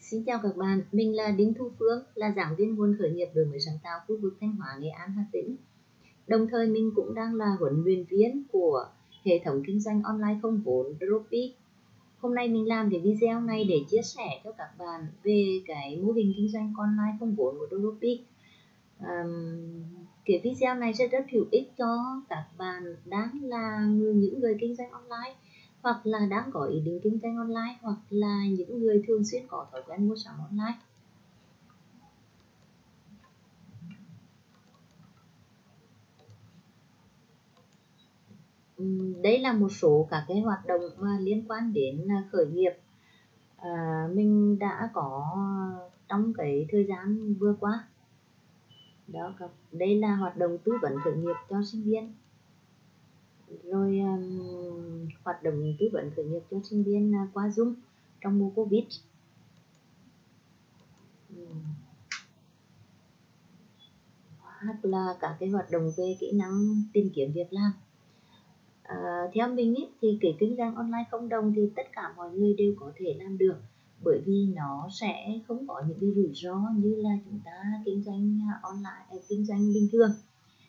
Xin chào các bạn, mình là Đinh Thu Phương, là giảng viên nguồn khởi nghiệp đổi mới sáng tạo khu vực Thanh Hóa, Nghệ An, Hà Tĩnh. Đồng thời mình cũng đang là huấn luyện viên của hệ thống kinh doanh online không vốn Dropy. Hôm nay mình làm cái video này để chia sẻ cho các bạn về cái mô hình kinh doanh online không vốn của Dropy. Um, cái video này sẽ rất hữu ích cho các bạn đang là những người kinh doanh online hoặc là đang có ý định kinh doanh online hoặc là những người thường xuyên có thói quen mua sắm online. Đây là một số các cái hoạt động mà liên quan đến à, khởi nghiệp. À, mình đã có trong cái thời gian vừa qua. Đó đây là hoạt động tư vấn khởi nghiệp cho sinh viên rồi um, hoạt động tư vấn khởi nghiệp cho sinh viên uh, qua Zoom trong mùa Covid. Hoặc là các cái hoạt động về kỹ năng tìm kiếm việc làm. À, theo mình ý, thì cái kinh doanh online không đồng thì tất cả mọi người đều có thể làm được bởi vì nó sẽ không có những cái rủi ro như là chúng ta kinh doanh à, online à, kinh doanh bình thường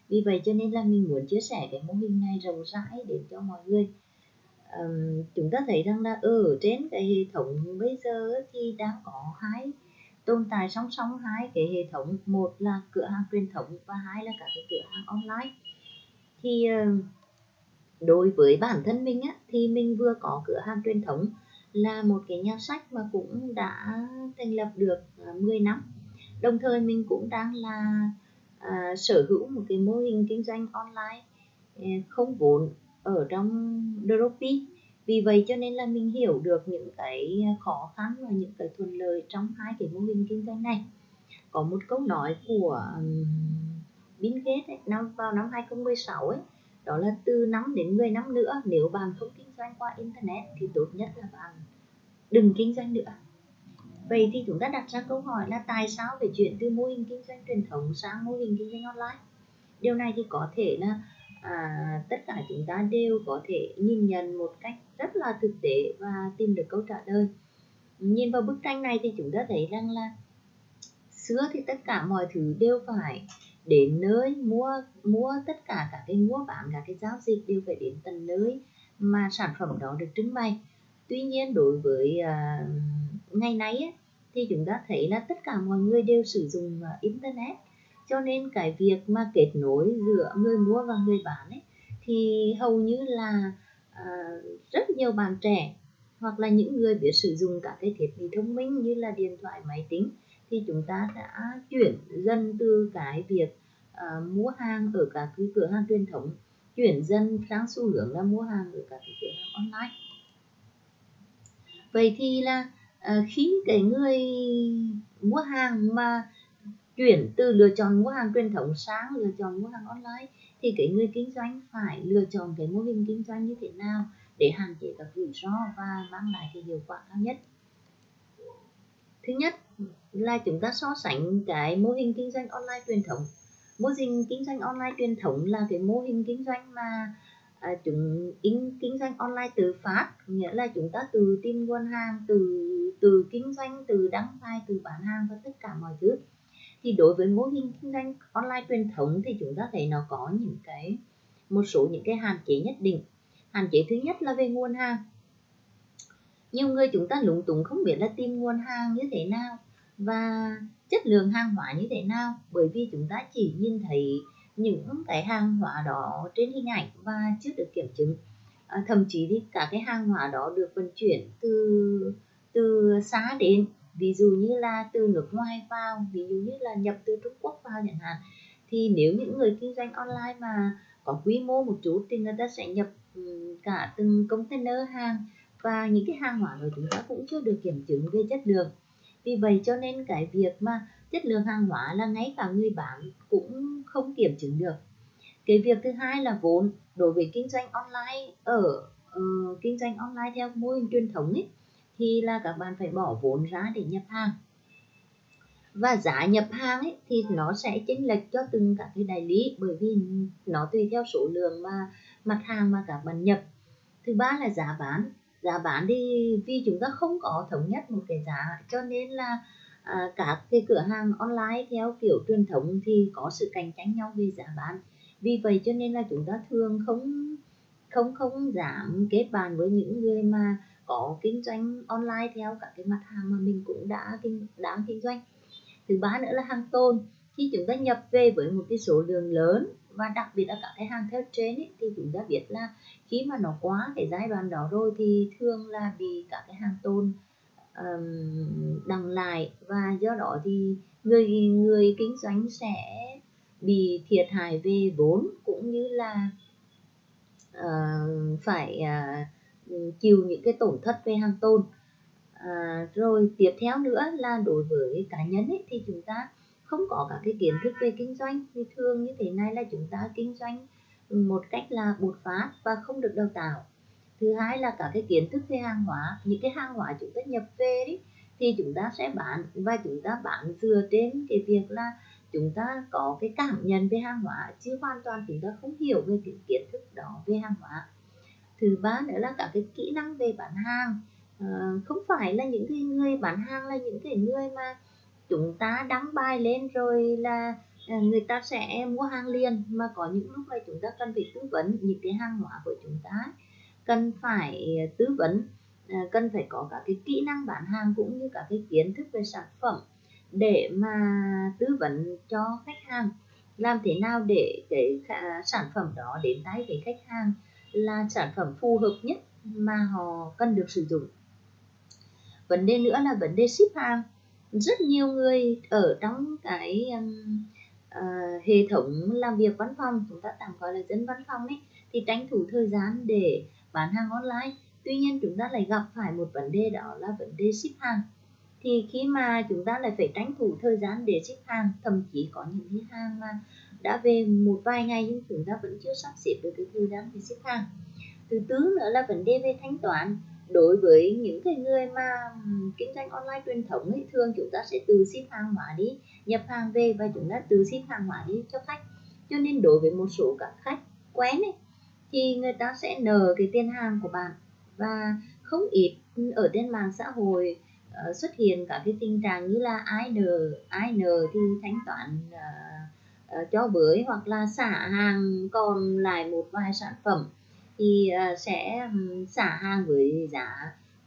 vì vậy cho nên là mình muốn chia sẻ cái mô hình này rộng rãi đến cho mọi người um, chúng ta thấy rằng là ở trên cái hệ thống bây giờ thì đang có hai tồn tại song song hai cái hệ thống. Một là cửa hàng truyền thống và hai là cả cái cửa hàng online. Thì đối với bản thân mình á thì mình vừa có cửa hàng truyền thống là một cái nhà sách mà cũng đã thành lập được à, 10 năm. Đồng thời mình cũng đang là à, sở hữu một cái mô hình kinh doanh online à, không vốn ở trong Dropi vì vậy cho nên là mình hiểu được những cái khó khăn và những cái thuận lợi trong hai cái mô hình kinh doanh này. Có một câu nói của Bill Gates ấy, năm vào năm 2016 ấy đó là từ 5 đến 10 năm nữa nếu bạn không kinh doanh qua internet thì tốt nhất là bạn đừng kinh doanh nữa. Vậy thì chúng ta đặt ra câu hỏi là tại sao phải chuyển từ mô hình kinh doanh truyền thống sang mô hình kinh doanh online? Điều này thì có thể là à, tất cả chúng ta đều có thể nhìn nhận một cách rất là thực tế và tìm được câu trả lời. Nhìn vào bức tranh này thì chúng ta thấy rằng là xưa thì tất cả mọi thứ đều phải đến nơi mua mua tất cả các cái mua bán các cái giao dịch đều phải đến tận nơi mà sản phẩm đó được trưng bày tuy nhiên đối với uh, ngày nay ấy, thì chúng ta thấy là tất cả mọi người đều sử dụng uh, internet. Cho nên cái việc mà kết nối giữa người mua và người bán ấy thì hầu như là uh, rất nhiều bạn trẻ hoặc là những người biết sử dụng các cái thiết bị thông minh như là điện thoại máy tính thì chúng ta đã chuyển dần từ cái việc uh, mua hàng ở các cái cửa hàng truyền thống chuyển dần sang xu hướng là mua hàng ở các cái cửa hàng online. Vậy thì là Ờ, khi cái người mua hàng mà chuyển từ lựa chọn mua hàng truyền thống sang lựa chọn mua hàng online, thì cái người kinh doanh phải lựa chọn cái mô hình kinh doanh như thế nào để hạn chế các rủi ro và mang lại cái hiệu quả cao nhất? Thứ nhất là chúng ta so sánh cái mô hình kinh doanh online truyền thống. Mô hình kinh doanh online truyền thống là cái mô hình kinh doanh mà à, chúng in kinh doanh online tự phát nghĩa là chúng ta từ tìm nguồn hàng từ từ kinh doanh từ đăng bài từ bán hàng và tất cả mọi thứ. Thì đối với mô hình kinh doanh online truyền thống thì chúng ta thấy nó có những cái một số những cái hạn chế nhất định. Hạn chế thứ nhất là về nguồn hàng. Nhiều người chúng ta lúng túng không biết là tìm nguồn hàng như thế nào và chất lượng hàng hóa như thế nào bởi vì chúng ta chỉ nhìn thấy những cái hàng hóa đó trên hình ảnh và chưa được kiểm chứng. À, thậm chí thì cả cái hàng hóa đó được vận chuyển từ từ xa đến ví dụ như là từ nước ngoài vào ví dụ như là nhập từ Trung Quốc vào chẳng hạn. Thì nếu những người kinh doanh online mà có quy mô một chút thì người ta sẽ nhập cả từng container hàng và những cái hàng hóa đó chúng ta cũng chưa được kiểm chứng về chất lượng. Vì vậy cho nên cái việc mà chất lượng hàng hóa là ngay cả người bán cũng không kiểm chứng được. Cái việc thứ hai là vốn. Đối với kinh doanh online ở uh, kinh doanh online theo mô hình truyền thống ấy thì là các bạn phải bỏ vốn ra để nhập hàng. Và giá nhập hàng ấy thì nó sẽ chênh lệch cho từng các cái đại lý bởi vì nó tùy theo số lượng mà mặt hàng mà các bạn nhập. Thứ ba là giá bán. Giá bán thì vì chúng ta không có thống nhất một cái giá cho nên là à, các cái cửa hàng online theo kiểu truyền thống thì có sự cạnh tranh nhau về giá bán. Vì vậy cho nên là chúng ta thường không không không giảm kết bạn với những người mà có kinh doanh online theo các cái mặt hàng mà mình cũng đã kinh đang kinh doanh. Thứ ba nữa là hàng tồn. Khi chúng ta nhập về với một cái số lượng lớn và đặc biệt là các cái hàng theo trên ấy, thì chúng ta biết là khi mà nó quá cái giai đoạn đó rồi thì thường là bị các cái hàng tồn um, đằng lại. Và do đó thì người người kinh doanh sẽ bị thiệt hại về vốn cũng như là uh, phải uh, chịu những cái tổn thất về hàng tồn. À, rồi tiếp theo nữa là đối với cá nhân ấy, thì chúng ta không có các cái kiến thức về kinh doanh. Thì thường như thế này là chúng ta kinh doanh một cách là bột phát và không được đào tạo thứ hai là cả cái kiến thức về hàng hóa những cái hàng hóa chúng ta nhập về đấy thì chúng ta sẽ bán và chúng ta bán dựa trên cái việc là chúng ta có cái cảm nhận về hàng hóa chứ hoàn toàn chúng ta không hiểu về cái kiến thức đó về hàng hóa. Thứ ba nữa là cả cái kỹ năng về bán hàng. À, không phải là những cái người bán hàng là những cái người mà chúng ta đăng bài lên rồi là ờ, người ta sẽ mua hàng liền mà có những lúc là chúng ta cần phải tư vấn những cái hàng hóa của chúng ta cần phải ờ, tư vấn. Ờ, cần phải có cả cái kỹ năng bán hàng cũng như cả cái kiến thức về sản phẩm để mà tư vấn cho khách hàng. Làm thế nào để cái sản phẩm đó đến tay với khách hàng là sản phẩm phù hợp nhất mà họ cần được sử dụng. Vấn đề nữa là vấn đề ship hàng. Rất nhiều người ở trong cái um, uh, hệ thống làm việc văn phòng chúng ta tạm gọi là dân văn phòng ấy thì tranh thủ thời gian để bán hàng online. Tuy nhiên chúng ta lại gặp phải một vấn đề đó là vấn đề ship hàng. Thì khi mà chúng ta lại phải tranh thủ thời gian để ship hàng thậm chí có những cái hàng mà đã về một vài ngày nhưng chúng ta vẫn chưa sắp xếp được cái thời gian để ship hàng. Thứ tư nữa là vấn đề về thanh toán. Đối với những cái người mà kinh doanh online truyền thống ấy, thường chúng ta sẽ từ ship hàng hóa đi nhập hàng về và chúng ta từ ship hàng hóa đi cho khách. Cho nên đối với một số các khách quen ấy, thì người ta sẽ nờ cái tiền hàng của bạn. Và không ít ở trên mạng xã hội uh, xuất hiện cả cái tình trạng như là ai nợ ai nợ thì thanh toán uh, uh, cho bới hoặc là xả hàng còn lại một vài sản phẩm thì uh, sẽ xả hàng với giá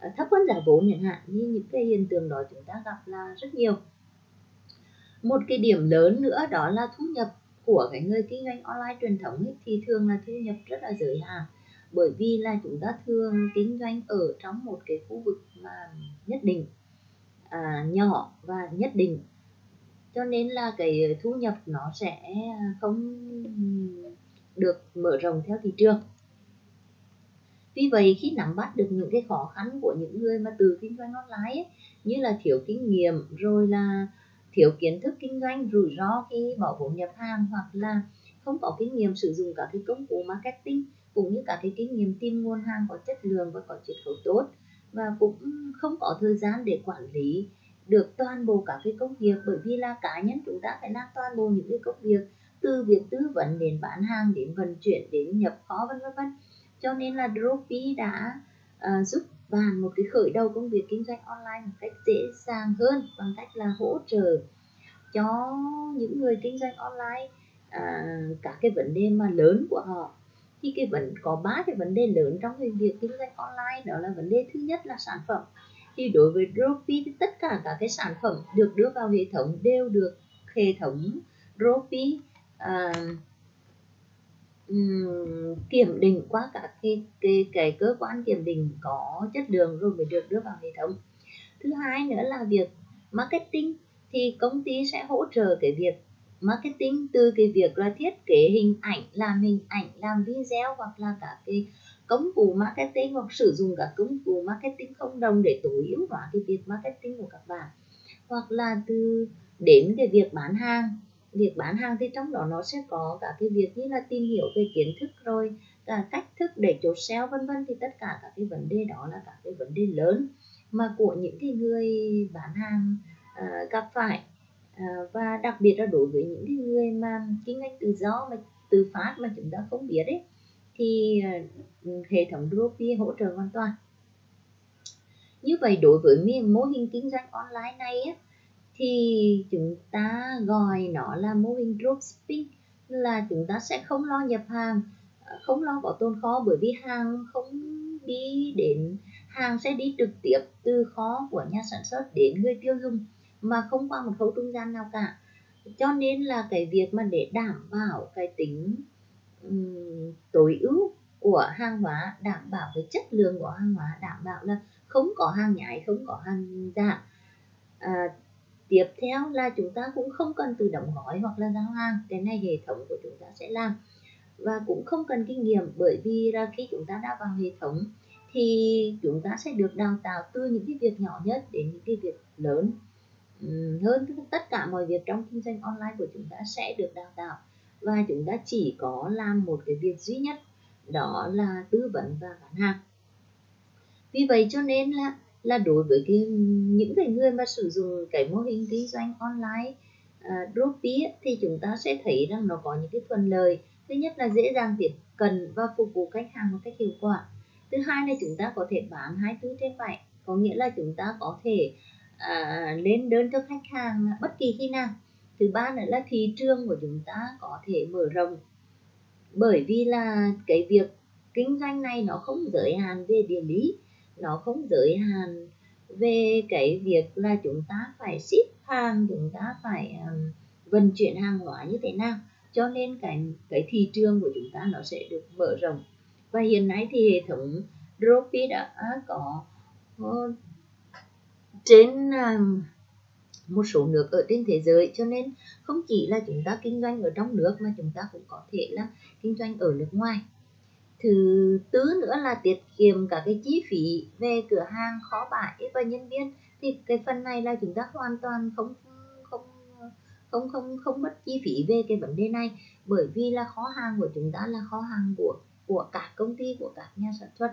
uh, thấp hơn giá vốn chẳng hạn. Như những cái hiện tượng đó chúng ta gặp là rất nhiều. Một cái điểm lớn nữa đó là thu nhập của cái người kinh doanh online truyền thống ấy, thì thường là thu nhập rất là giới hạn. Bởi vì là chúng ta thường kinh doanh ở trong một cái khu vực mà nhất định à, nhỏ và nhất định. Cho nên là cái thu nhập nó sẽ không được mở rộng theo thị trường. Vì vậy khi nắm bắt được những cái khó khăn của những người mà từ kinh doanh online ấy, như là thiếu kinh nghiệm rồi là thiếu kiến thức kinh doanh rủi ro khi bỏ vốn nhập hàng hoặc là không có kinh nghiệm sử dụng các cái công cụ marketing cũng như cả cái kinh nghiệm tìm nguồn hàng có chất lượng và có chiết khấu tốt và cũng không có thời gian để quản lý được toàn bộ các cái công việc. Bởi vì là cá nhân chúng ta phải làm toàn bộ những cái công việc từ việc tư vấn đến bán hàng đến vận chuyển đến nhập kho vân vân vân. Cho nên là Dropi đã uh, giúp và một cái khởi đầu công việc kinh doanh online một cách dễ dàng hơn bằng cách là hỗ trợ cho những người kinh doanh online à, các cái vấn đề mà lớn của họ. Thì cái vấn có ba cái vấn đề lớn trong cái việc kinh doanh online đó là vấn đề thứ nhất là sản phẩm. Thì đối với Dropi thì tất cả các cái sản phẩm được đưa vào hệ thống đều được hệ thống Dropi uh, à, um, kiểm định qua các cái, cái cái cơ quan kiểm định có chất lượng rồi mới được đưa vào hệ thống. Thứ hai nữa là việc marketing thì công ty sẽ hỗ trợ cái việc marketing từ cái việc là thiết kế hình ảnh làm hình ảnh làm video hoặc là cả cái công cụ marketing hoặc sử dụng các công cụ marketing không đồng để tối ưu hóa cái việc marketing của các bạn. Hoặc là từ đến cái việc bán hàng việc bán hàng thì trong đó nó sẽ có cả cái việc như là tìm hiểu về kiến thức rồi cả cách thức để chốt sale vân vân. Thì tất cả các cái vấn đề đó là các cái vấn đề lớn mà của những cái người bán hàng uh, gặp phải. Uh, và đặc biệt là đối với những cái người mà kinh doanh tự do mà tự phát mà chúng ta không biết ấy thì uh, hệ thống Dropi hỗ trợ hoàn toàn. Như vậy đối với mô hình kinh doanh online này á, thì chúng ta gọi nó là mô hình dropshipping là chúng ta sẽ không lo nhập hàng ờ, không lo có tồn kho bởi vì hàng không đi đến hàng sẽ đi trực tiếp từ kho của nhà sản xuất đến người tiêu dùng mà không qua một khâu trung gian nào cả. Cho nên là cái việc mà để đảm bảo cái tính um, tối ưu của hàng hóa đảm bảo cái chất lượng của hàng hóa đảm bảo là không có hàng nhái không có hàng giả à, tiếp theo là chúng ta cũng không cần tự động gói hoặc là giao hàng. Cái này hệ thống của chúng ta sẽ làm. Và cũng không cần kinh nghiệm, bởi vì là khi chúng ta đã vào hệ thống thì chúng ta sẽ được đào tạo từ những cái việc nhỏ nhất đến những cái việc lớn. Hơn tất cả mọi việc trong kinh doanh online của chúng ta sẽ được đào tạo. Và chúng ta chỉ có làm một cái việc duy nhất, đó là tư vấn và bán hàng. Vì vậy cho nên là là đối với cái những cái người mà sử dụng cái mô hình kinh doanh online à, uh, dropship thì chúng ta sẽ thấy rằng nó có những cái thuận lợi. Thứ nhất là dễ dàng tiếp cận và phục vụ khách hàng một cách hiệu quả. Thứ hai là chúng ta có thể bán hai thứ trên vậy có nghĩa là chúng ta có thể à, lên đơn cho khách hàng bất kỳ khi nào. Thứ ba nữa là thị trường của chúng ta có thể mở rộng. Bởi vì là cái việc kinh doanh này nó không giới hạn về địa lý nó không giới hạn về cái việc là chúng ta phải ship hàng chúng ta phải um, vận chuyển hàng hóa như thế nào. Cho nên cái cái thị trường của chúng ta nó sẽ được mở rộng. Và hiện nay thì hệ thống Dropi đã à, có uh, trên uh, một số nước ở trên thế giới. Cho nên không chỉ là chúng ta kinh doanh ở trong nước mà chúng ta cũng có thể là kinh doanh ở nước ngoài thứ tư nữa là tiết kiệm cả cái chi phí về cửa hàng khó bãi và nhân viên. Thì cái phần này là chúng ta hoàn toàn không không không không không mất chi phí về cái vấn đề này. Bởi vì là kho hàng của chúng ta là kho hàng của của các công ty, của các nhà sản xuất.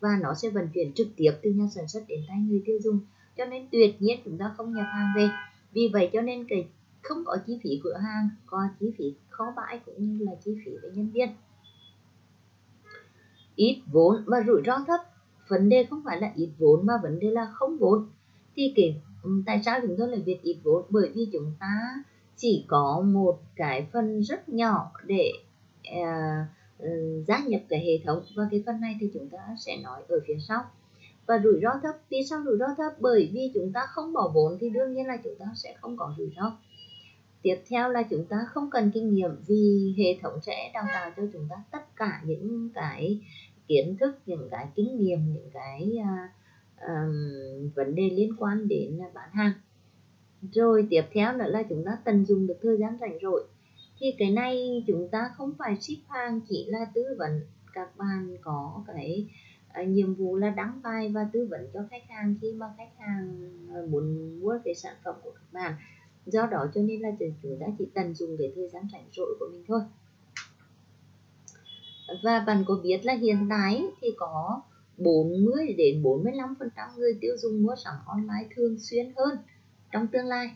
Và nó sẽ vận chuyển trực tiếp từ nhà sản xuất đến tay người tiêu dùng. Cho nên tuyệt nhiên chúng ta không nhập hàng về. Vì vậy cho nên cái không có chi phí cửa hàng, có chi phí kho bãi cũng như là chi phí về nhân viên ít vốn và rủi ro thấp. Vấn đề không phải là ít vốn mà vấn đề là không vốn. Thì cái ừ, tại sao chúng tôi lại việc ít vốn? Bởi vì chúng ta chỉ có một cái phần rất nhỏ để uh, gia nhập cái hệ thống. Và cái phần này thì chúng ta sẽ nói ở phía sau. Và rủi ro thấp. Vì sao rủi ro thấp? Bởi vì chúng ta không bỏ vốn thì đương nhiên là chúng ta sẽ không có rủi ro. Tiếp theo là chúng ta không cần kinh nghiệm vì hệ thống sẽ đào tạo cho chúng ta tất cả những cái kiến thức những cái kinh nghiệm những cái uh, um, vấn đề liên quan đến bán hàng. Rồi tiếp theo nữa là chúng ta tận dụng được thời gian rảnh rỗi. Thì cái này chúng ta không phải ship hàng chỉ là tư vấn các bạn có cái uh, nhiệm vụ là đăng bài và tư vấn cho khách hàng khi mà khách hàng à, muốn mua cái sản phẩm của các bạn. Do đó cho nên là chúng ta chỉ tận dụng cái thời gian rảnh rỗi của mình thôi và bạn có biết là hiện tại thì có 40 đến 45 phần trăm người tiêu dùng mua sắm online thường xuyên hơn trong tương lai.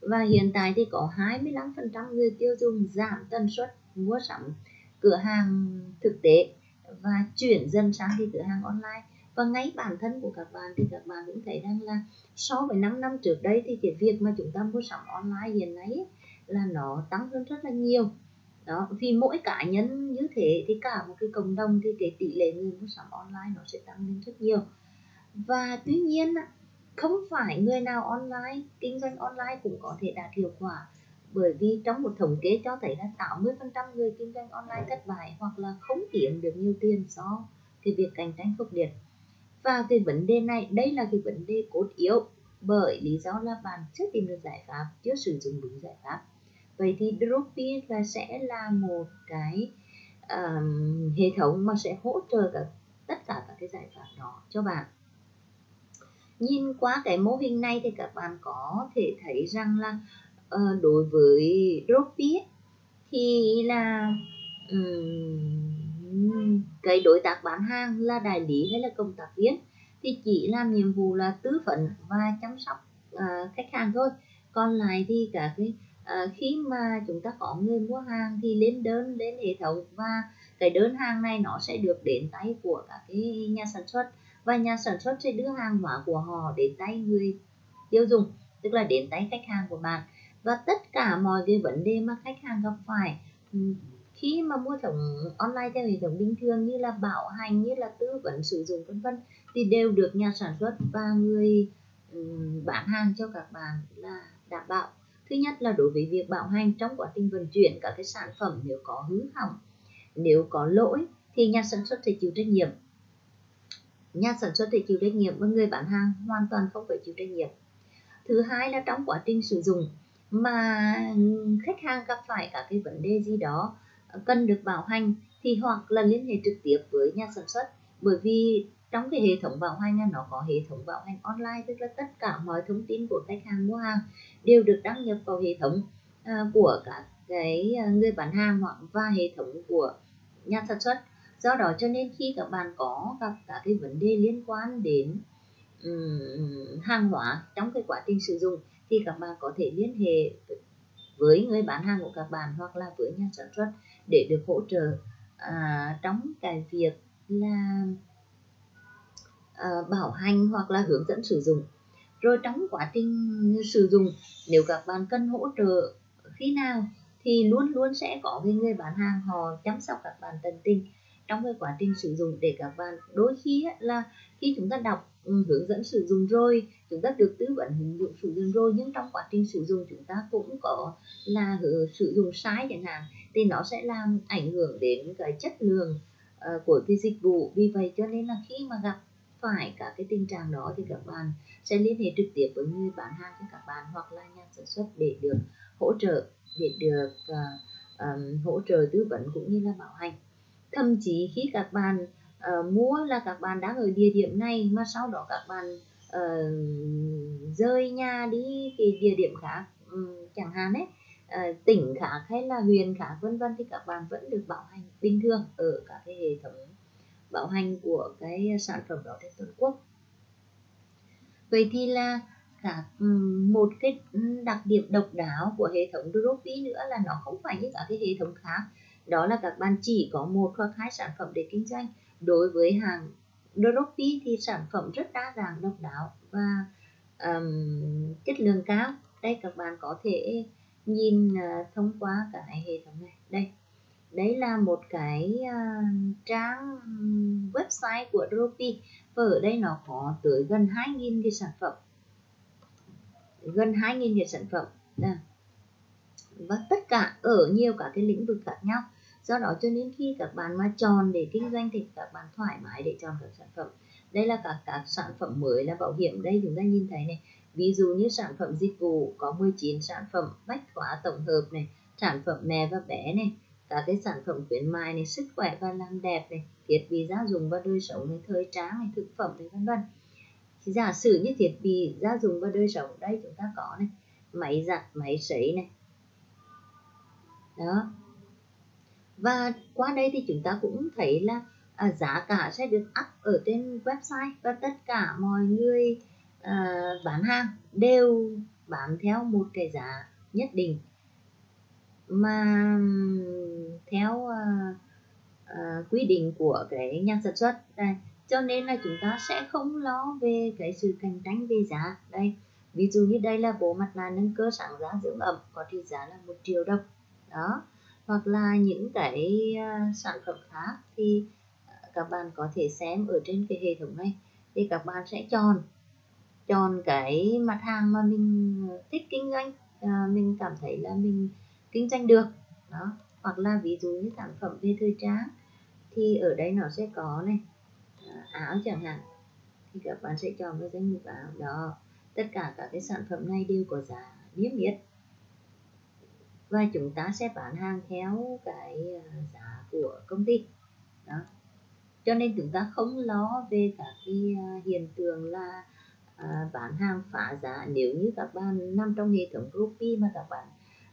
Và hiện tại thì có 25 phần trăm người tiêu dùng giảm tần suất mua sắm cửa hàng thực tế và chuyển dần sang đi cửa hàng online. Và ngay bản thân của các bạn thì các bạn cũng thấy rằng là so với 5 năm trước đây thì cái việc mà chúng ta mua sắm online hiện nay là nó tăng hơn rất là nhiều đó, vì mỗi cá nhân như thế thì cả một cái cộng đồng thì cái tỷ lệ người mua sắm online nó sẽ tăng lên rất nhiều. Và tuy nhiên không phải người nào online, kinh doanh online cũng có thể đạt hiệu quả. Bởi vì trong một thống kê cho thấy là 80% người kinh doanh online thất bại hoặc là không kiếm được nhiều tiền do cái việc cạnh tranh khốc liệt. Và cái vấn đề này, đây là cái vấn đề cốt yếu bởi lý do là bạn chưa tìm được giải pháp, chưa sử dụng đúng giải pháp vậy thì Dropi là sẽ là một cái um, hệ thống mà sẽ hỗ trợ cả tất cả các cái giải pháp đó cho bạn. Nhìn qua cái mô hình này thì các bạn có thể thấy rằng là uh, đối với Dropi thì là um, cái đối tác bán hàng là đại lý hay là công tác viên thì chỉ làm nhiệm vụ là tư vấn và chăm sóc uh, khách hàng thôi. Còn lại thì cả cái à, khi mà chúng ta có người mua hàng thì lên đơn lên hệ thống và cái đơn hàng này nó sẽ được đến tay của các cái nhà sản xuất và nhà sản xuất sẽ đưa hàng hóa của họ đến tay người tiêu dùng tức là đến tay khách hàng của bạn. Và tất cả mọi cái vấn đề mà khách hàng gặp phải ừ, khi mà mua sắm online theo hệ thống bình thường như là bảo hành như là tư vấn sử dụng vân vân thì đều được nhà sản xuất và người ừ, bán hàng cho các bạn là đảm bảo thứ nhất là đối với việc bảo hành trong quá trình vận chuyển các cái sản phẩm nếu có hư hỏng, nếu có lỗi thì nhà sản xuất phải chịu trách nhiệm. Nhà sản xuất phải chịu trách nhiệm và người bán hàng hoàn toàn không phải chịu trách nhiệm. Thứ hai là trong quá trình sử dụng mà khách hàng gặp phải các cái vấn đề gì đó cần được bảo hành thì hoặc là liên hệ trực tiếp với nhà sản xuất bởi vì trong cái hệ thống bảo hành nó có hệ thống bảo hành online tức là tất cả mọi thông tin của khách hàng mua hàng đều được đăng nhập vào hệ thống à, của các cái à, người bán hàng hoặc và hệ thống của nhà sản xuất. Do đó cho nên khi các bạn có gặp các cái vấn đề liên quan đến um, hàng hóa trong cái quá trình sử dụng thì các bạn có thể liên hệ với người bán hàng của các bạn hoặc là với nhà sản xuất để được hỗ trợ à, trong cái việc là uh, bảo hành hoặc là hướng dẫn sử dụng. Rồi trong quá trình sử dụng nếu các bạn cần hỗ trợ khi nào thì luôn luôn sẽ có cái người bán hàng họ chăm sóc các bạn tận tình trong cái quá trình sử dụng để các bạn đôi khi là khi chúng ta đọc ừ, hướng dẫn sử dụng rồi chúng ta được tư vấn hướng dẫn sử dụng rồi nhưng trong quá trình sử dụng chúng ta cũng có là ừ, sử dụng sai chẳng hạn thì nó sẽ làm ảnh hưởng đến cái chất lượng uh, của cái dịch vụ. Vì vậy cho nên là khi mà gặp phải cả cái tình trạng đó thì các bạn sẽ liên hệ trực tiếp với người bán hàng cho các bạn hoặc là nhà sản xuất để được hỗ trợ để được uh, um, hỗ trợ tư vấn cũng như là bảo hành. Thậm chí khi các bạn uh, mua là các bạn đang ở địa điểm này mà sau đó các bạn uh, rơi nhà đi cái địa điểm khác um, chẳng hạn ấy uh, tỉnh khác hay là huyện khác vân vân thì các bạn vẫn được bảo hành bình thường ở các cái hệ thống bảo hành của cái sản phẩm đó trên toàn quốc. Vậy thì là cả một cái đặc điểm độc đáo của hệ thống Dropi nữa là nó không phải như các cái hệ thống khác. Đó là các bạn chỉ có một hoặc hai sản phẩm để kinh doanh. Đối với hàng Dropi thì sản phẩm rất đa dạng độc đáo và um, chất lượng cao. Đây các bạn có thể nhìn uh, thông qua cái hệ thống này. Đây đấy là một cái uh, trang website của Dropi và ở đây nó có tới gần 2.000 cái sản phẩm. Gần 2.000 cái sản phẩm. Đây. và tất cả ở nhiều cả cái lĩnh vực khác nhau. Do đó cho nên khi các bạn mà chọn để kinh doanh thì các bạn thoải mái để chọn các sản phẩm. Đây là các các sản phẩm mới là bảo hiểm. Đây chúng ta nhìn thấy này ví dụ như sản phẩm dịch vụ có 19 sản phẩm bách hóa tổng hợp này sản phẩm mẹ và bé này các cái sản phẩm khuyến mại này sức khỏe và làm đẹp này thiết bị gia dụng và đời sống này thời trang này thực phẩm này vân vân. Giả sử như thiết bị gia dụng và đời sống đây chúng ta có này máy giặt máy sấy này. Đó. Và qua đây thì chúng ta cũng thấy là à, giá cả sẽ được up ở trên website và tất cả mọi người uh, bán hàng đều bán theo một cái giá nhất định. Mà theo uh, uh, quy định của cái nhà sản xuất đây cho nên là chúng ta sẽ không lo về cái sự cạnh tranh về giá. Đây ví dụ như đây là bộ mặt nạ nâng cơ sáng giá dưỡng ẩm có trị giá là một triệu đồng. Đó hoặc là những cái uh, sản phẩm khác thì các bạn có thể xem ở trên cái hệ thống này thì các bạn sẽ chọn chọn cái mặt hàng mà mình thích kinh doanh. À, mình cảm thấy là mình kinh doanh được. Đó. Hoặc là ví dụ như sản phẩm về thời trang thì ở đây nó sẽ có này à, áo chẳng hạn. Thì các bạn sẽ chọn cái danh mục áo đó. Tất cả các cái sản phẩm này đều có giá niêm yết. Và chúng ta sẽ bán hàng theo cái ờ, giá của công ty. Đó. Cho nên chúng ta không lo về các cái hiện tượng là à, bán hàng phá giá nếu như các bạn nằm trong hệ thống rupee mà các bạn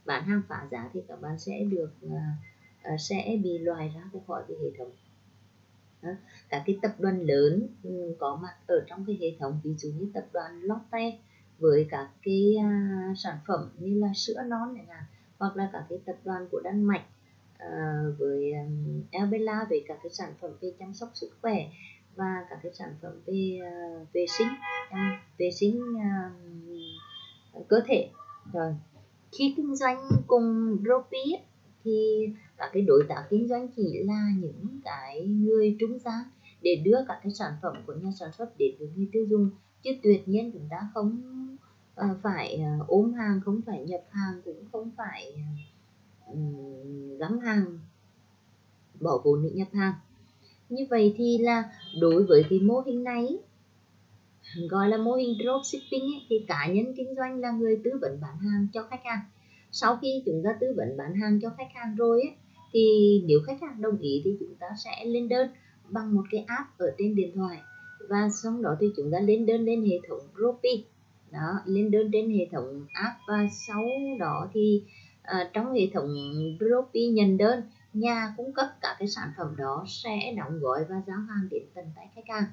bán hàng phá giá thì các bạn sẽ được à, à, sẽ bị loại ra khỏi cái hệ thống đó. các cái tập đoàn lớn ừ, có mặt ở trong cái hệ thống ví dụ như tập đoàn Lotte với các cái à, sản phẩm như là sữa non chẳng hạn hoặc là các cái tập đoàn của Đan Mạch với um, về các cái sản phẩm về chăm sóc sức khỏe và các cái sản phẩm về uh, vệ sinh uh, vệ sinh uh, cơ thể. Rồi khi kinh doanh cùng Dropi thì các cái đối tác kinh doanh chỉ là những cái người trung gian để đưa các cái sản phẩm của nhà sản xuất đến với người tiêu dùng. Chứ tuyệt nhiên chúng ta không uh, phải uh, ôm hàng không phải nhập hàng cũng không phải uh, gắm hàng bỏ vốn để nhập hàng như vậy thì là đối với cái mô hình này gọi là mô hình dropshipping ấy, thì cá nhân kinh doanh là người tư vấn bán hàng cho khách hàng. Sau khi chúng ta tư vấn bán hàng cho khách hàng rồi ấy, thì nếu khách hàng đồng ý thì chúng ta sẽ lên đơn bằng một cái app ở trên điện thoại. Và sau đó thì chúng ta lên đơn lên hệ thống Dropy đó lên đơn trên hệ thống app. Và sau đó thì uh, trong hệ thống Dropy nhận đơn nhà cung cấp các cái sản phẩm đó sẽ đóng gói và giao hàng đến tận tay khách hàng.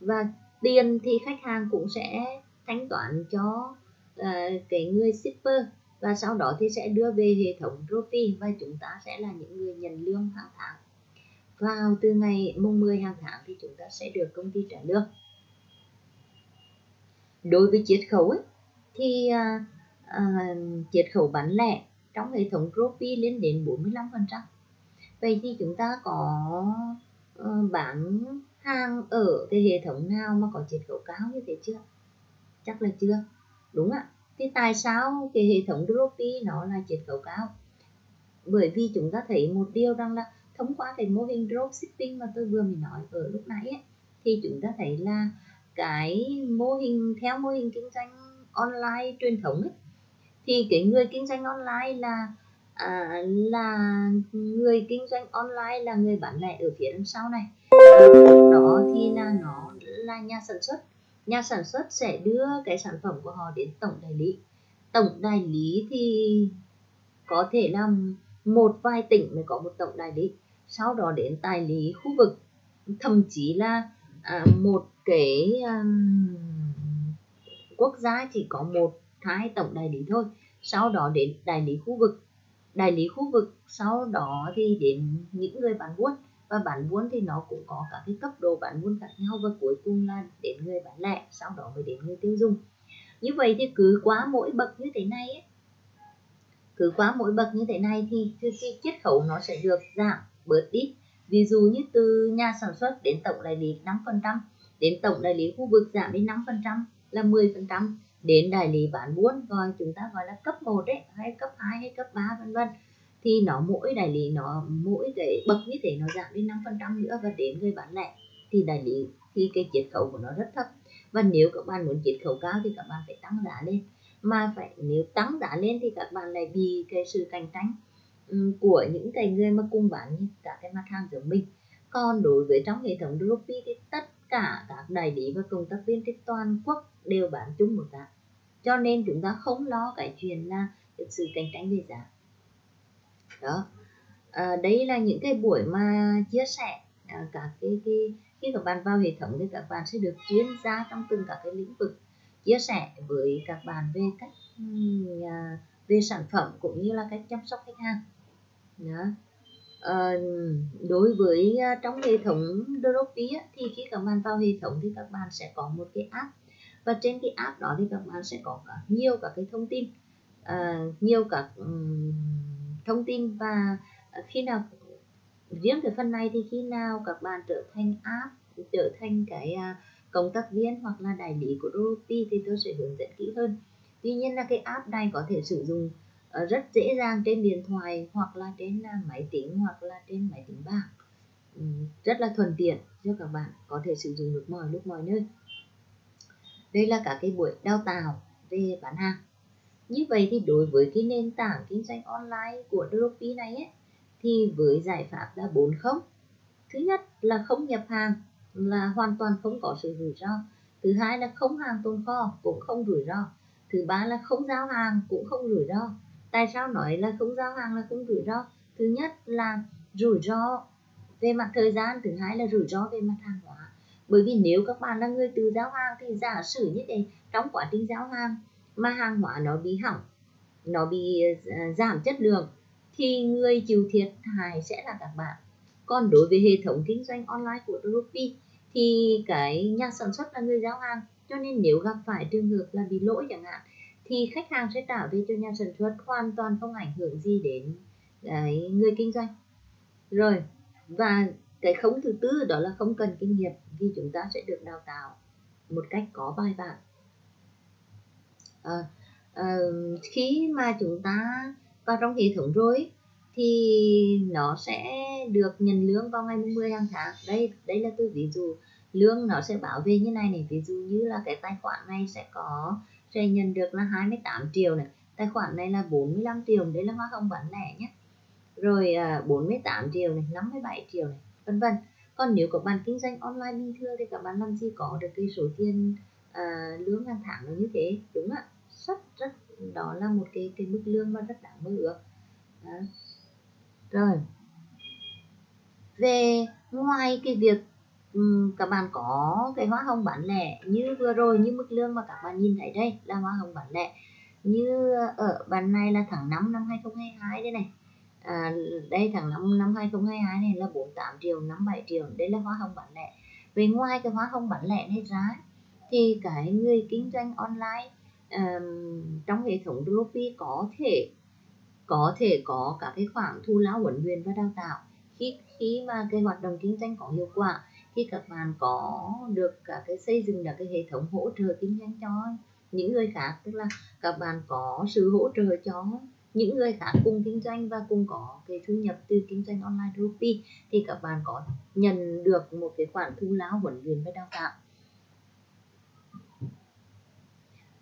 Và tiền thì khách hàng cũng sẽ thanh toán cho uh, cái người shipper. Và sau đó thì sẽ đưa về hệ thống Ropi và chúng ta sẽ là những người nhận lương hàng tháng. Vào từ ngày mùng 10 hàng tháng thì chúng ta sẽ được công ty trả lương. Đối với chiết khấu ấy, thì uh, uh, chiết khấu bán lẻ trong hệ thống Ropi lên đến 45% vậy thì chúng ta có ờ, bán hàng ở cái hệ thống nào mà có chiết khấu cao như thế chưa? Chắc là chưa. Đúng ạ. Thì tại sao cái hệ thống Dropi nó là chiết khấu cao? Bởi vì chúng ta thấy một điều rằng là thông qua cái mô hình dropshipping mà tôi vừa mới nói ở lúc nãy ấy, thì chúng ta thấy là cái mô hình theo mô hình kinh doanh online truyền thống ấy, thì cái người kinh doanh online là à, là người kinh doanh online là người bán lẻ ở phía đằng sau này. Đó thì là nó là nhà sản xuất. Nhà sản xuất sẽ đưa cái sản phẩm của họ đến tổng đại lý. Tổng đại lý thì có thể là một vài tỉnh mới có một tổng đại lý. Sau đó đến đại lý khu vực. Thậm chí là à, một cái à, quốc gia chỉ có một hai tổng đại lý thôi. Sau đó đến đại lý khu vực đại lý khu vực sau đó thì đến những người bán buôn. Và bán buôn thì nó cũng có các cái cấp độ bán buôn khác nhau và cuối cùng là đến người bán lẻ sau đó mới đến người tiêu dùng. Như vậy thì cứ quá mỗi bậc như thế này ấy, cứ quá mỗi bậc như thế này thì cái chiết khấu nó sẽ được giảm bớt đi. Ví dụ như từ nhà sản xuất đến tổng đại lý 5% đến tổng đại lý khu vực giảm đến 5% là 10% đến đại lý bán buôn gọi chúng ta gọi là cấp 1 đấy, hay cấp 2 hay cấp 3 vân vân. Thì nó mỗi đại lý, nó mỗi cái bậc như thế nó giảm đi 5% nữa và đến người bán lẻ. Thì đại lý, thì cái chiết khấu của nó rất thấp. Và nếu các bạn muốn chiết khấu cao thì các bạn phải tăng giá lên. Mà phải, nếu tăng giá lên thì các bạn lại bị cái sự cạnh tranh của những cái người mà cùng bán như cả cái mặt hàng giống mình. Còn đối với trong hệ thống Dropi thì tất cả các đại lý và công tác viên trên toàn quốc đều bán chung một giá cho nên chúng ta không lo cái chuyện là sự cạnh tranh về giá. Đó. À, đấy là những cái buổi mà chia sẻ à, các cái, cái khi các bạn vào hệ thống thì các bạn sẽ được chuyên gia trong từng các cái lĩnh vực chia sẻ với các bạn về cách à, về sản phẩm cũng như là cách chăm sóc khách hàng. Đó. À, đối với à, trong hệ thống Dropy thì khi các bạn vào hệ thống thì các bạn sẽ có một cái app và trên cái app đó thì các bạn sẽ có cả nhiều các cái thông tin. Uh, nhiều các um, thông tin và khi nào riêng cái phần này thì khi nào các bạn trở thành app trở thành cái uh, cộng tác viên hoặc là đại lý của Rupi thì tôi sẽ hướng dẫn kỹ hơn. Tuy nhiên là cái app này có thể sử dụng uh, rất dễ dàng trên điện thoại hoặc là trên uh, máy tính hoặc là trên máy tính bảng. Um, rất là thuận tiện cho các bạn có thể sử dụng được mọi lúc mọi nơi đây là cả cái buổi đào tạo về bán hàng. Như vậy thì đối với cái nền tảng kinh doanh online của Dropy này ấy, thì với giải pháp là bốn không. Thứ nhất là không nhập hàng là hoàn toàn không có sự rủi ro. Thứ hai là không hàng tồn kho cũng không rủi ro. Thứ ba là không giao hàng cũng không rủi ro. Tại sao nói là không giao hàng là không rủi ro? Thứ nhất là rủi ro về mặt thời gian thứ hai là rủi ro về mặt hàng hóa bởi vì nếu các bạn là người tự giao hàng thì giả sử như thế, trong quá trình giao hàng mà hàng hóa nó bị hỏng, nó bị ờ, giảm chất lượng, thì người chịu thiệt hại sẽ là các bạn. Còn đối với hệ thống kinh doanh online của Ruby thì cái nhà sản xuất là người giao hàng, cho nên nếu gặp phải trường hợp là bị lỗi chẳng hạn, thì khách hàng sẽ trả về cho nhà sản xuất, hoàn toàn không ảnh hưởng gì đến cái người kinh doanh. Rồi, và cái không thứ tư đó là không cần kinh nghiệm vì chúng ta sẽ được đào tạo một cách có bài bản. À, à, khi mà chúng ta vào trong hệ thống rồi thì nó sẽ được nhận lương vào ngày 10 hàng tháng. Đây đây là tôi ví dụ lương nó sẽ bảo về như này này. Ví dụ như là cái tài khoản này sẽ có sẽ nhận được là 28 triệu này. Tài khoản này là 45 triệu đấy là hoa hồng bán lẻ nhé. Rồi à, 48 triệu này 57 triệu này vân vân. Còn nếu các bạn kinh doanh online bình thường thì các bạn làm gì có được cái số tiền à, lương hàng tháng nó như thế? Đúng ạ. Rất rất đó là một cái cái mức lương mà rất đáng mơ ước. Rồi. Về ngoài cái việc um, các bạn có cái hóa hồng bán lẻ như vừa rồi như mức lương mà các bạn nhìn thấy đây là hóa hồng bán lẻ như ở bàn này là tháng 5 năm 2022 đây này à, đây tháng 5 năm 2022 này là 48 triệu 57 triệu. Đây là hóa hồng bán lẻ. Về ngoài cái hóa hồng bán lẻ này ra thì cái người kinh doanh online um, trong hệ thống Dropi có thể có thể có cả cái khoản thu lao huấn luyện và đào tạo. Khi khi mà cái hoạt động kinh doanh có hiệu quả khi các bạn có được cả cái xây dựng được cái hệ thống hỗ trợ kinh doanh cho những người khác. Tức là các bạn có sự hỗ trợ cho những người khác cùng kinh doanh và cùng có cái thu nhập từ kinh doanh online Rupi thì các bạn có nhận được một cái khoản thu lao huấn luyện và đào tạo.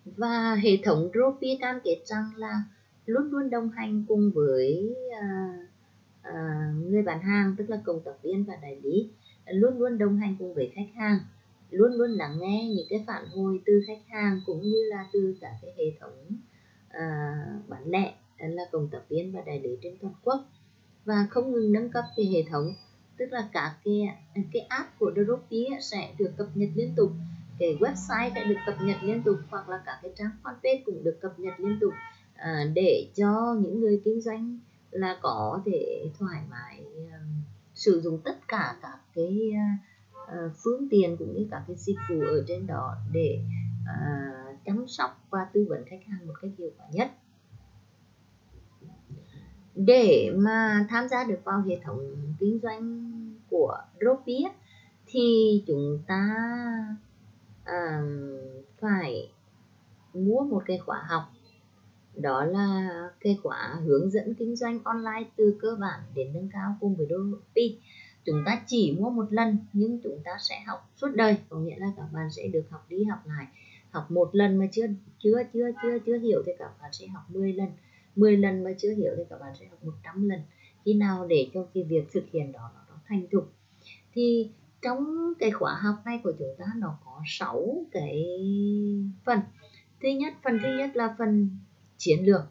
Và hệ thống Rupi cam kết rằng là luôn luôn đồng hành cùng với à, à, người bán hàng tức là cộng tác viên và đại lý luôn luôn đồng hành cùng với khách hàng luôn luôn lắng nghe những cái phản hồi từ khách hàng cũng như là từ cả cái hệ thống à, bán lẻ là cộng tác viên và đại lý trên toàn quốc và không ngừng nâng cấp cái hệ thống tức là cả cái cái app của Dropy sẽ được cập nhật liên tục cái website sẽ được cập nhật liên tục hoặc là cả cái trang fanpage cũng được cập nhật liên tục à, để cho những người kinh doanh là có thể thoải mái uh, sử dụng tất cả các cái uh, phương tiện cũng như các cái dịch vụ ở trên đó để uh, chăm sóc và tư vấn khách hàng một cách hiệu quả nhất để mà tham gia được vào hệ thống kinh doanh của Dropia thì chúng ta à, phải mua một cái khóa học. Đó là cái khóa hướng dẫn kinh doanh online từ cơ bản đến nâng cao cùng với Dropia chúng ta chỉ mua một lần nhưng chúng ta sẽ học suốt đời. Có nghĩa là các bạn sẽ được học đi học lại. Học một lần mà chưa chưa chưa chưa chưa hiểu thì các bạn sẽ học 10 lần. 10 lần mà chưa hiểu thì các bạn sẽ học 100 lần. Khi nào để cho cái việc thực hiện đó nó thành thục? Thì trong cái khóa học này của chúng ta nó có 6 cái phần. Thứ nhất, phần thứ nhất là phần chiến lược.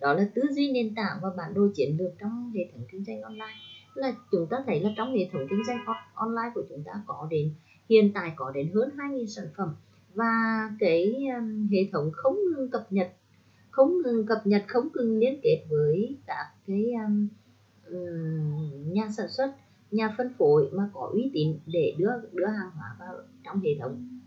Đó là tư duy nền tảng và bản đồ chiến lược trong hệ thống kinh doanh online. Là chúng ta thấy là trong hệ thống kinh doanh online của chúng ta có đến, hiện tại có đến hơn 2.000 sản phẩm. Và cái hệ thống không ngừng cập nhật không ngừng cập nhật không ngừng liên kết với các cái um, ờ, nhà sản xuất nhà phân phối mà có uy tín để đưa đưa hàng hóa vào trong hệ thống.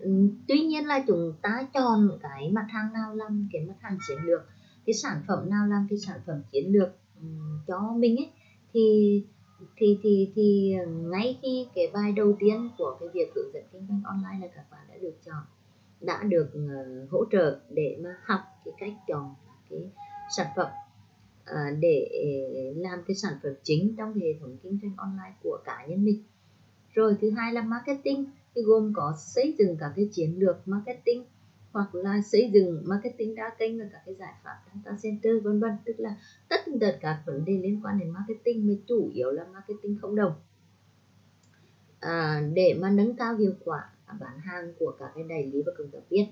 Ừ, tuy nhiên là chúng ta chọn cái mặt hàng nào làm cái mặt hàng chiến lược cái sản phẩm nào làm cái sản phẩm chiến lược ừ, cho mình ấy thì thì thì thì ngay khi cái bài đầu tiên của cái việc hướng dẫn kinh doanh online là các bạn đã được chọn đã được uh, hỗ trợ để mà học cái cách chọn cái sản phẩm uh, để ờ, làm cái sản phẩm chính trong hệ thống kinh doanh online của cá nhân mình. Rồi thứ hai là marketing thì gồm có xây dựng các cái chiến lược marketing hoặc là xây dựng marketing đa kênh và các cái giải pháp data center vân vân. Tức là tất tật các vấn đề liên quan đến marketing mà chủ yếu là marketing không đồng. À, để mà nâng cao hiệu quả bán hàng của các cái đại lý và cộng tác viên.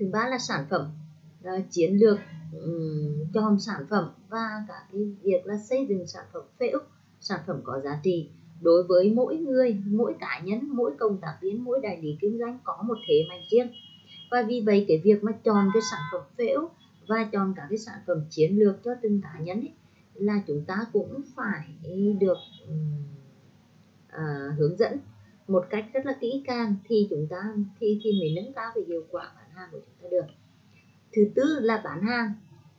Thứ ba là sản phẩm ờ, chiến lược um, chọn sản phẩm và cả cái việc là xây dựng sản phẩm phê ức sản phẩm có giá trị. Đối với mỗi người mỗi cá nhân mỗi công tác viên mỗi đại lý kinh doanh có một thế mạnh riêng. Và vì vậy cái việc mà chọn cái sản phẩm phễu và chọn cả cái sản phẩm chiến lược cho từng cá nhân ấy, là chúng ta cũng phải được uh, hướng dẫn một cách rất là kỹ càng thì chúng ta thì thì mới nâng cao cái hiệu quả bán hàng của chúng ta được. Thứ tư là bán hàng.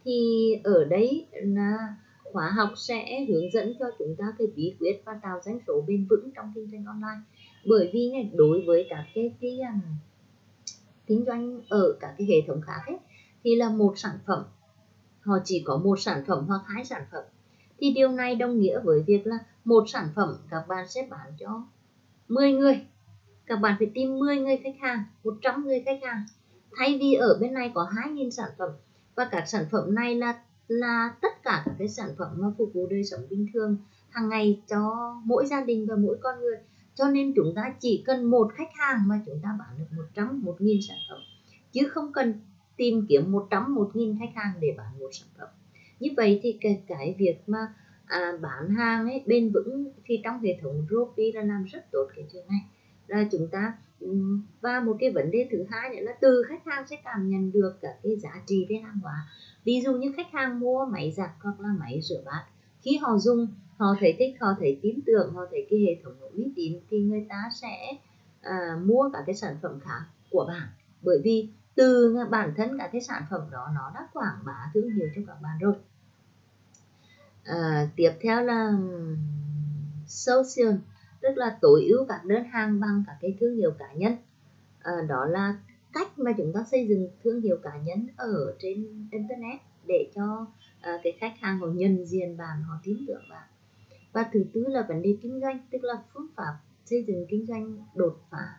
Thì ở đây là khóa học sẽ hướng dẫn cho chúng ta cái bí quyết và tạo doanh số bền vững trong kinh doanh online. Bởi vì này, đối với các cái cái um, kinh doanh ở các cái hệ thống khác ấy, thì là một sản phẩm họ chỉ có một sản phẩm hoặc hai sản phẩm. Thì điều này đồng nghĩa với việc là một sản phẩm các bạn sẽ bán cho 10 người. Các bạn phải tìm 10 người khách hàng 100 người khách hàng. Thay vì ở bên này có 2.000 sản phẩm và các sản phẩm này là là tất cả các cái sản phẩm mà phục vụ đời sống bình thường hàng ngày cho mỗi gia đình và mỗi con người. Cho nên chúng ta chỉ cần một khách hàng mà chúng ta bán được 100 một nghìn sản phẩm chứ không cần tìm kiếm 100 một nghìn khách hàng để bán một sản phẩm. Như vậy thì cái, cái việc mà à, bán hàng ấy bền vững thì trong hệ thống Ropi là làm rất tốt cái chuyện này. Là chúng ta và một cái vấn đề thứ hai nữa là từ khách hàng sẽ cảm nhận được cả cái giá trị về hàng hóa. Ví dụ như khách hàng mua máy giặt hoặc là máy rửa bát khi họ dùng họ thấy thích họ thấy tin tưởng họ thấy cái hệ thống uy tín thì người ta sẽ à, mua cả cái sản phẩm khác của bạn. Bởi vì từ bản thân cả cái sản phẩm đó nó đã quảng bá thương hiệu cho các bạn rồi à, tiếp theo là social tức là tối ưu các đơn hàng bằng các cái thương hiệu cá nhân. À, đó là cách mà chúng ta xây dựng thương hiệu cá nhân ở trên internet để cho à, cái khách hàng họ nhận diện bạn họ tin tưởng bạn. Và thứ tư là vấn đề kinh doanh tức là phương pháp xây dựng kinh doanh đột phá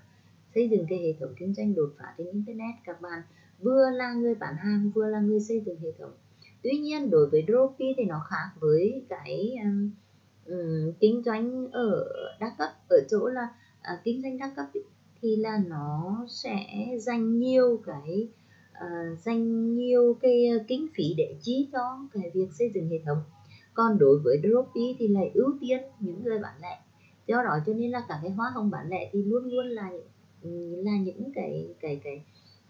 xây dựng cái hệ thống kinh doanh đột phá trên internet. Các bạn vừa là người bán hàng vừa là người xây dựng hệ thống tuy nhiên đối với Droki thì nó khác với cái um, um, kinh doanh ở đa cấp. Ở chỗ là uh, kinh doanh đa cấp ý, thì là nó sẽ dành nhiều cái uh, dành nhiều cái à, kinh phí để chi cho cái việc xây dựng hệ thống. Còn đối với Dropi thì lại ưu tiên những người bán lẻ. Do đó cho nên là cả cái hoa hồng bán lẻ thì luôn luôn là là những cái cái cái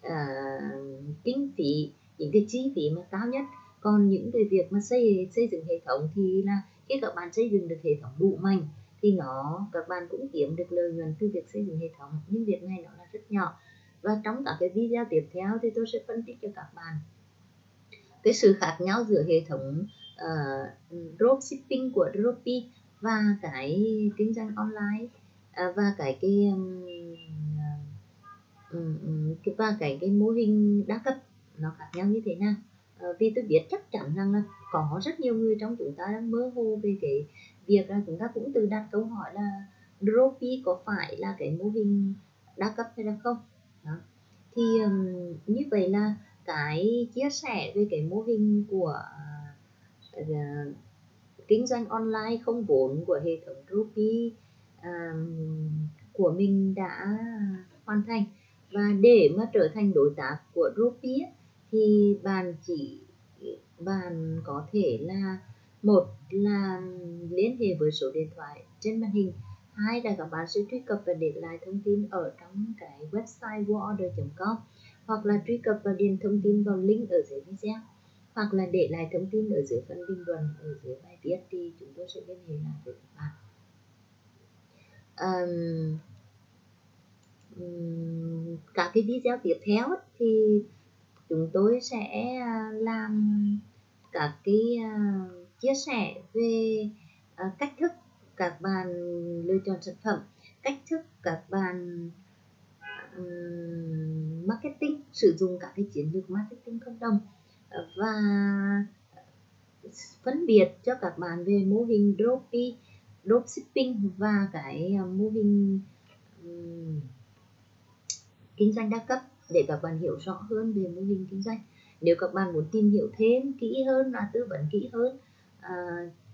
uh, kinh phí những cái chi phí mà cao nhất còn những cái việc mà xây xây dựng hệ thống thì là khi các bạn xây dựng được hệ thống đủ mạnh thì nó các bạn cũng kiếm được lợi nhuận từ việc xây dựng hệ thống. Nhưng việc này nó là rất nhỏ. Và trong các cái video tiếp theo thì tôi sẽ phân tích cho các bạn cái sự khác nhau giữa hệ thống ờ, uh, dropshipping của Dropi và cái kinh doanh online uh, và cái cái um, và cái cái mô hình đa cấp nó khác nhau như thế nào. Ờ, vì tôi biết chắc chắn rằng là có rất nhiều người trong chúng ta đang mơ hồ về cái việc là chúng ta cũng tự đặt câu hỏi là Dropi có phải là cái mô hình đa cấp hay là không đó. thì um, như vậy là cái chia sẻ về cái mô hình của uh, kinh doanh online không vốn của hệ thống Dropi um, của mình đã hoàn thành và để mà trở thành đối tác của Dropi thì bạn chỉ bạn có thể là một là liên hệ với số điện thoại trên màn hình hai là các bạn sẽ truy cập và để lại thông tin ở trong cái website worlder.com hoặc là truy cập và điền thông tin vào link ở dưới video hoặc là để lại thông tin ở dưới phần bình luận ở dưới bài viết thì chúng tôi sẽ liên hệ lại với các bạn. Um, um, các cái video tiếp theo thì chúng tôi sẽ à, làm các cái à, chia sẻ về à, cách thức các bạn lựa chọn sản phẩm cách thức các bạn marketing sử dụng các cái chiến lược marketing cộng đồng và phân biệt cho các bạn về mô hình dropy dropshipping và cái mô hình um, kinh doanh đa cấp để các bạn hiểu rõ hơn về mô hình kinh doanh. Nếu các bạn muốn tìm hiểu thêm kỹ hơn và tư vấn kỹ hơn à,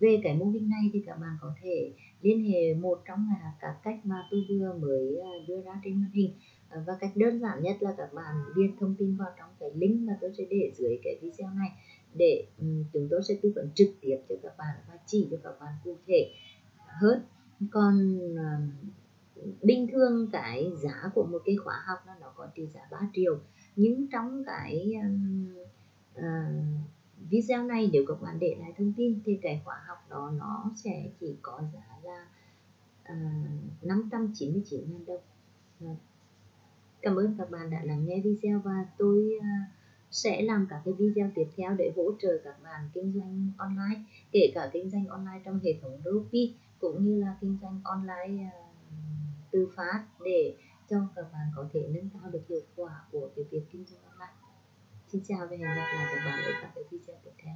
về cái mô hình này thì các bạn có thể liên hệ một trong các cách mà tôi vừa mới à, đưa ra trên màn hình. À, và cách đơn giản nhất là các bạn điền thông tin vào trong cái link mà tôi sẽ để dưới cái video này để um, chúng tôi sẽ tư vấn trực tiếp cho các bạn và chỉ cho các bạn cụ thể hơn. Còn uh, bình thường cái giá của một cái khóa học nó nó có trị giá 3 triệu. Nhưng trong cái uh, video này nếu các bạn để lại thông tin thì cái khóa học đó nó sẽ chỉ có giá là ờ, uh, 599.000 đồng. Ờ, cảm ơn các bạn đã lắng nghe video và tôi sẽ làm các cái video tiếp theo để hỗ trợ các bạn kinh doanh online kể cả kinh doanh online trong hệ thống Shopee cũng như là kinh doanh online tư phát để cho các bạn có thể nâng cao được hiệu quả của cái việc kinh doanh online. Xin chào và hẹn gặp lại các bạn ở các cái video tiếp theo.